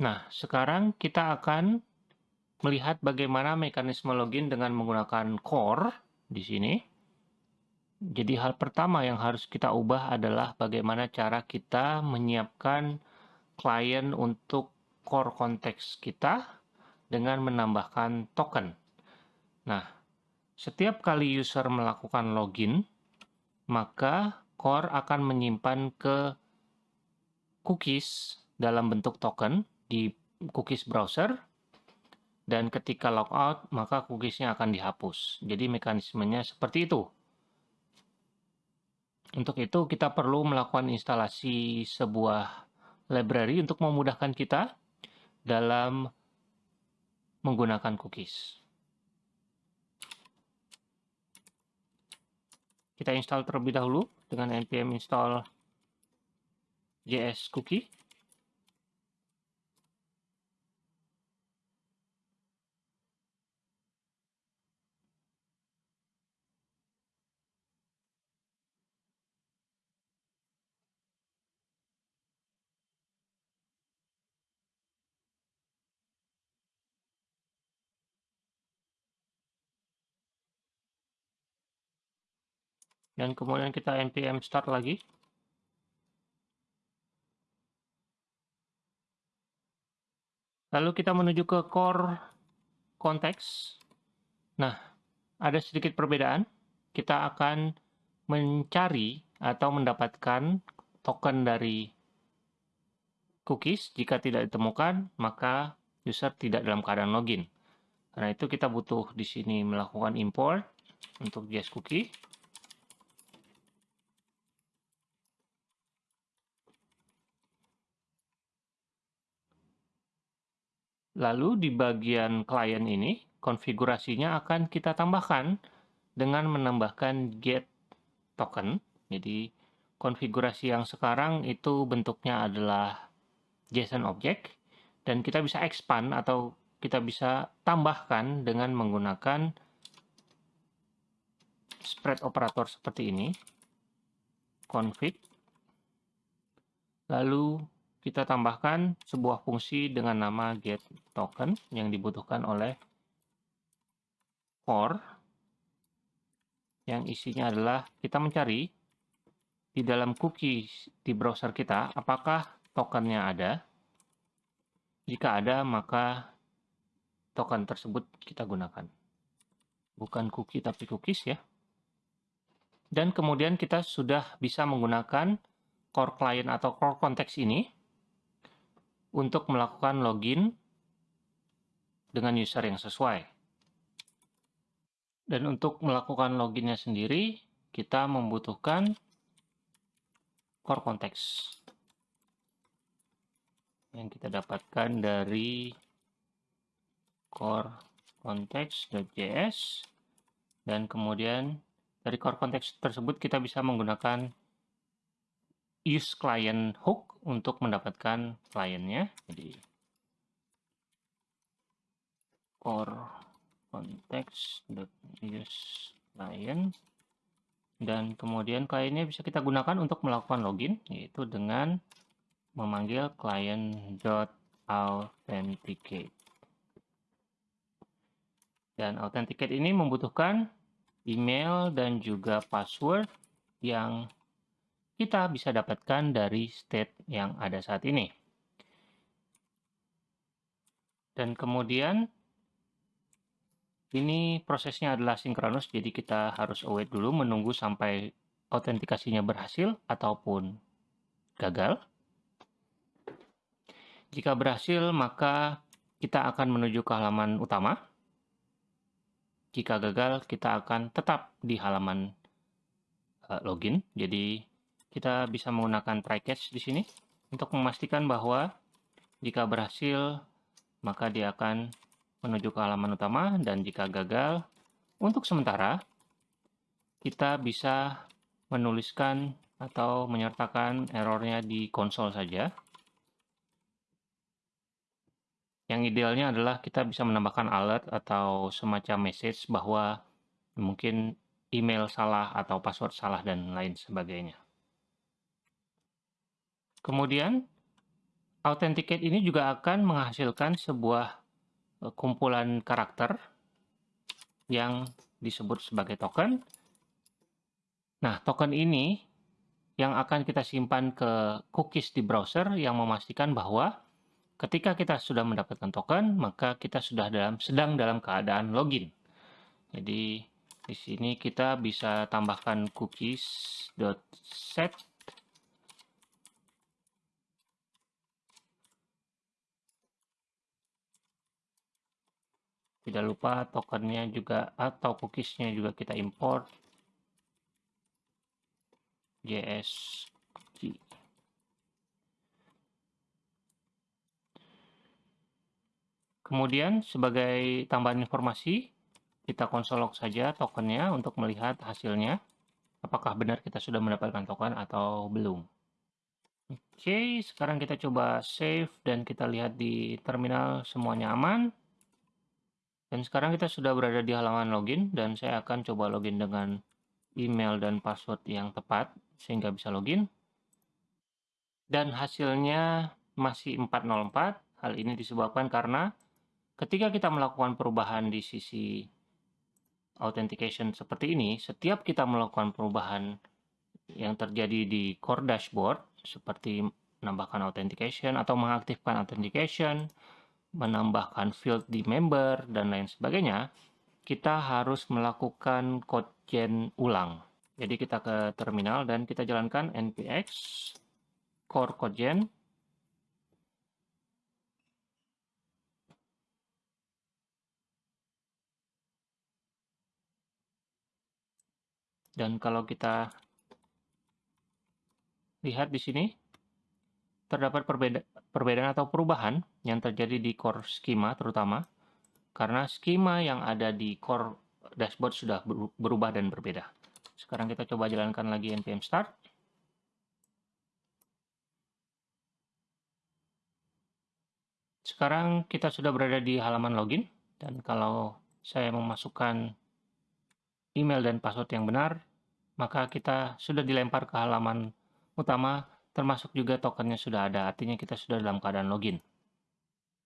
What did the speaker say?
Nah, sekarang kita akan melihat bagaimana mekanisme login dengan menggunakan core di sini. Jadi hal pertama yang harus kita ubah adalah bagaimana cara kita menyiapkan klien untuk core konteks kita dengan menambahkan token. Nah, setiap kali user melakukan login, maka core akan menyimpan ke cookies dalam bentuk token di cookies browser dan ketika logout maka cookiesnya akan dihapus. Jadi mekanismenya seperti itu. Untuk itu kita perlu melakukan instalasi sebuah library untuk memudahkan kita dalam menggunakan cookies. Kita install terlebih dahulu dengan npm install js cookie. Dan kemudian kita npm start lagi. Lalu kita menuju ke core konteks nah ada sedikit perbedaan. Kita akan mencari atau mendapatkan token dari cookies. Jika tidak ditemukan maka user tidak dalam keadaan login. Karena itu kita butuh di sini melakukan import untuk JS cookie Lalu di bagian klien ini, konfigurasinya akan kita tambahkan dengan menambahkan get token. Jadi konfigurasi yang sekarang itu bentuknya adalah JSON object dan kita bisa expand atau kita bisa tambahkan dengan menggunakan spread operator seperti ini config lalu kita tambahkan sebuah fungsi dengan nama get token yang dibutuhkan oleh core yang isinya adalah kita mencari di dalam cookie di browser kita apakah tokennya ada? Jika ada maka token tersebut kita gunakan. Bukan cookie tapi cookies ya. Dan kemudian kita sudah bisa menggunakan core client atau core konteks ini untuk melakukan login dengan user yang sesuai. Dan untuk melakukan loginnya sendiri, kita membutuhkan core context yang kita dapatkan dari core context.js dan kemudian dari core context tersebut kita bisa menggunakan use client hook untuk mendapatkan kliennya. Jadi core context use client dan kemudian kliennya bisa kita gunakan untuk melakukan login yaitu dengan memanggil client.authenticate dan authenticate ini membutuhkan email dan juga password yang kita bisa dapatkan dari state yang ada saat ini. Dan kemudian ini prosesnya adalah sinkronus, jadi kita harus await dulu menunggu sampai autentikasinya berhasil ataupun gagal. Jika berhasil, maka kita akan menuju ke halaman utama. Jika gagal, kita akan tetap di halaman uh, login. Jadi kita bisa menggunakan try catch di sini untuk memastikan bahwa jika berhasil maka dia akan menuju ke halaman utama dan jika gagal untuk sementara kita bisa menuliskan atau menyertakan errornya di konsol saja yang idealnya adalah kita bisa menambahkan alert atau semacam message bahwa mungkin email salah atau password salah dan lain sebagainya. Kemudian, Authenticate ini juga akan menghasilkan sebuah eh, kumpulan karakter yang disebut sebagai token. Nah, token ini yang akan kita simpan ke cookies di browser yang memastikan bahwa ketika kita sudah mendapatkan token, maka kita sudah dalam sedang dalam keadaan login. Jadi di sini kita bisa tambahkan cookies.set Tidak lupa tokennya juga atau cookiesnya juga kita import JS. Kemudian sebagai tambahan informasi, kita konsol log saja tokennya untuk melihat hasilnya. Apakah benar kita sudah mendapatkan token atau belum. Oke, sekarang kita coba save dan kita lihat di terminal semuanya aman. Dan sekarang kita sudah berada di halaman login dan saya akan coba login dengan email dan password yang tepat sehingga bisa login. Dan hasilnya masih 404. Hal ini disebabkan karena ketika kita melakukan perubahan di sisi authentication seperti ini, setiap kita melakukan perubahan yang terjadi di core dashboard seperti menambahkan authentication atau mengaktifkan authentication, menambahkan field di member, dan lain sebagainya, kita harus melakukan code gen ulang. Jadi kita ke terminal dan kita jalankan npx core code gen Dan kalau kita lihat di sini, terdapat perbeda perbedaan atau perubahan yang terjadi di core schema terutama karena skema yang ada di core dashboard sudah berubah dan berbeda. Sekarang kita coba jalankan lagi npm start. Sekarang kita sudah berada di halaman login dan kalau saya memasukkan email dan password yang benar, maka kita sudah dilempar ke halaman utama termasuk juga tokennya sudah ada, artinya kita sudah dalam keadaan login.